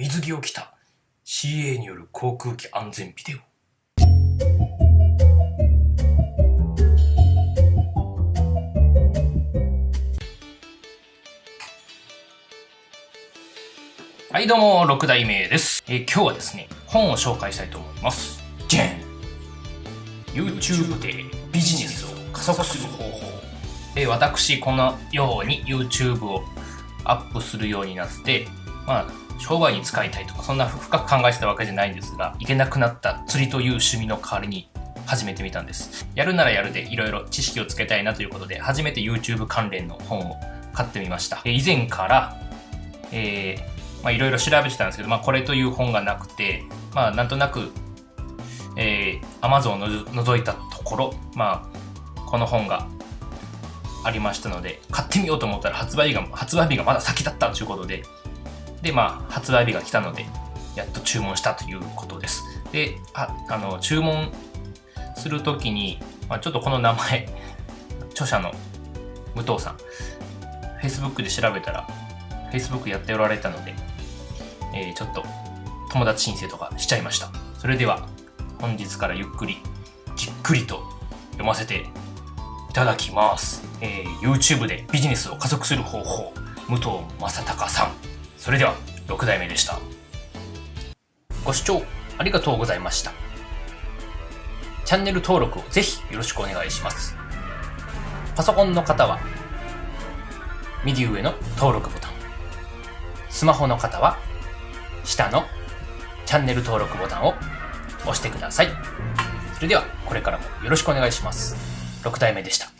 水着を着た。CA による航空機安全ビデオ。はいどうも6代目です、えー今日はですね本を紹介したいと思います。じゃん YouTube でビジネスを加速する方法。え私このように YouTube をアップするようになってまあ商売に使いたいとかそんな深く考えてたわけじゃないんですが行けなくなった釣りという趣味の代わりに始めてみたんです。やるならやるでいろいろ知識をつけたいなということで初めて YouTube 関連の本を買ってみました。以前からえまあ、いろいろ調べてたんですけど、まあ、これという本がなくて、まあ、なんとなく、えー、Amazon をの覗いたところ、まあ、この本がありましたので、買ってみようと思ったら発売が、発売日がまだ先だったということで、で、まあ、発売日が来たので、やっと注文したということです。で、ああの、注文するときに、まあ、ちょっとこの名前、著者の武藤さん、Facebook で調べたら、Facebook やっておられたので、えーちょっと友達申請とかしちゃいました。それでは本日からゆっくりじっくりと読ませていただきます。えー YouTube でビジネスを加速する方法、武藤正隆さん。それでは6代目でした。ご視聴ありがとうございました。チャンネル登録をぜひよろしくお願いします。パソコンの方は右上の登録ボタン。スマホの方は下のチャンネル登録ボタンを押してください。それではこれからもよろしくお願いします。6代目でした。